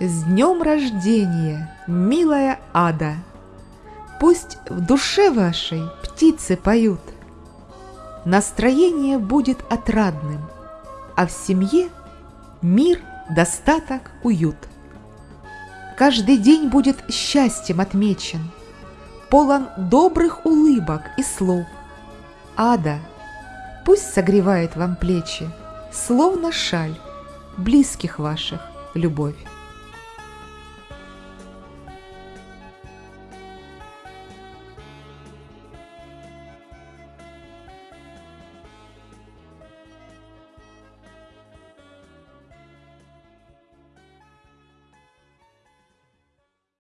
С днем рождения, милая ада! Пусть в душе вашей птицы поют. Настроение будет отрадным, а в семье мир, достаток, уют. Каждый день будет счастьем отмечен, полон добрых улыбок и слов. Ада, пусть согревает вам плечи, словно шаль, близких ваших любовь.